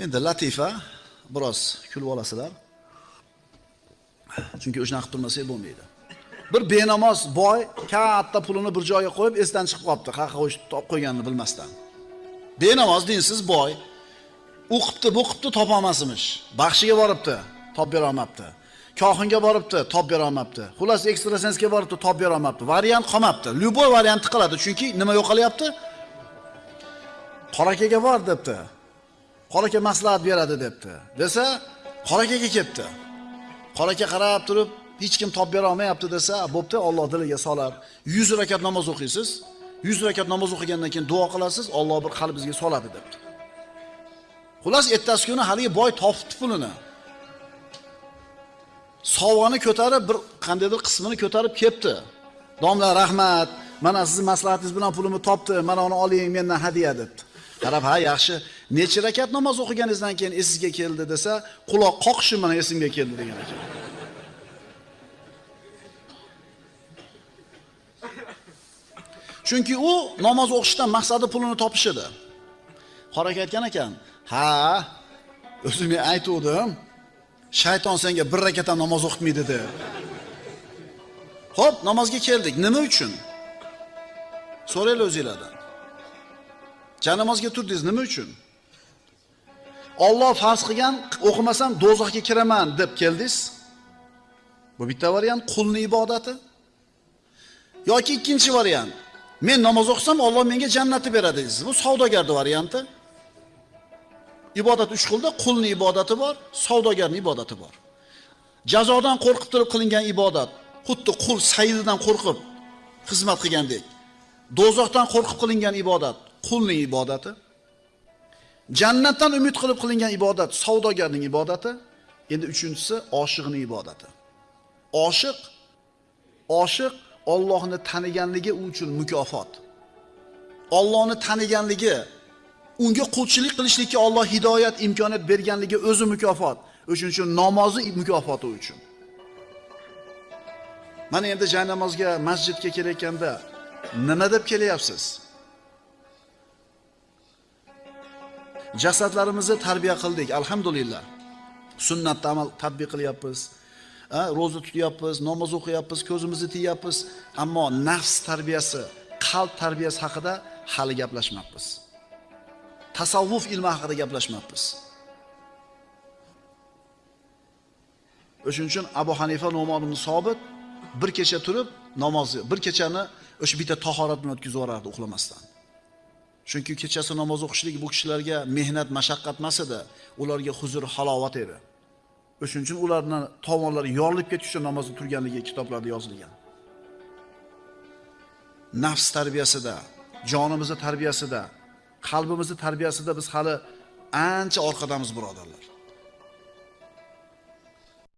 Endi latifa biroz kulib olasizlar. Chunki o'shanaqa qilib turmasak bo'lmaydi. Bir benamoz boy katta pulini bir joyga qo'yib esdan chiqib qolibdi. Qayerga olib qo'yganini bilmasdan. Benamoz dinsiz boy o'qibdi, bo'qibdi topa olmasmish. Baxshiga boribdi, topib berolmabdi. Kohinga boribdi, topib berolmabdi. Xullas ekstrasensga boribdi, topib berolmabdi. Variant qolmabdi. Lyuboy variantni qiladi, chunki nima yo'qolyapti? Qorakaga bor debdi. Qoraka maslahat beradi debdi. Desa, qorakaga ketdi. Qoraka qarab turib, hech kim topib bera olmayapti desa, bo'pti, Alloh diliga solar. 100 rakat namoz o'qiysiz. 100 rakat namoz o'qigandan keyin duo qilasiz, Alloh bir qalbingizga soladi debdi. Xullas, ertasi kuni haligi boy topibdi pulini. Sovg'ani ko'tarib, bir qandaydir qismini ko'tarib ketdi. Domla, rahmat. Mana sizning maslahatingiz bilan pulimni topdim Mana uni oling mendan hadiya debdi. Qarab, ha, yaxshi. Necha rakat namoz o'qiganingizdan keyin esingizga keldi desa, quloq qoqishim bilan esimga keldi degan ekan. Chunki u namoz o'qishdan maqsadi pulini topish edi. Qoraka aytgan ekan, "Ha, o'zim men aytuvdim. Shayton senga bir rakat ham namoz o'qitmaydi deb." Xo'p, namozga keldik. Nima uchun? So'raylar o'zingizlardan. Janamozga turdingiz nima uchun? Alloh farz qilgan o'qimasam do'zaxga kiraman deb keldingiz. Bu bitta variant qulning ibodati. yoki ikkinchi variant men namoz o'qisam Alloh menga jannatni beradi deysiz. Bu savdogarning varianti. Ibodat uch xilda, qulning ibodati bor, savdogarning ibodati bor. Jazodan qo'rqib turib qilingan ibodat, xuddi qul sayyididan qo'rqib xizmat qilgandek. Do'zaxdan qo'rqib qilingan ibodat, qulning ibodati. Jannatdan umid qilib qilingan ibodat savdogarning ibodati. Endi uchinchisi oshiqning ibodati. Oshiq oshiq Allohni taniganligi uchun mukofot. Allohni taniganligi, unga qulchilik qilishlikka Alloh hidoyat imkoniyat berganligi o'zi mukofot. O'shuning uchun namozi mukofoti uchun. Mana endi jaynamozga masjidga kelayotganda nima deb kelyapsiz? Jasadlarimizni tarbiya qildik, alhamdulillah. Sunnatda amal tatbiq qilyapmiz. ro'za tutyapmiz, namoz o'qiyapmiz, ko'zimizni tiyapmiz, ammo nafs tarbiyasi, qalb tarbiyasi haqida hali gaplashmayapmiz. Tasavvuf ilmi haqida gaplashmayapmiz. o'shaning uchun Abu Hanifa Nu'man ibn Sobit bir kecha turib namozni, bir kechani o'sha bitta tahorat bilan o'tkazib yuborardi uxlamasdan. Chunki kechasi namoz o'qishlik bu kishilarga mehnat, mashaqqat emas edi, ularga huzur, halovat edi. O'shuning uchun ularni tovonlari yorilib ketish uchun namozda turganligi kitoblarda yozilgan. Nafs tarbiyasida, jonimizni tarbiyasida, qalbimizni tarbiyasida biz hali ancha orqadamiz birodarlar.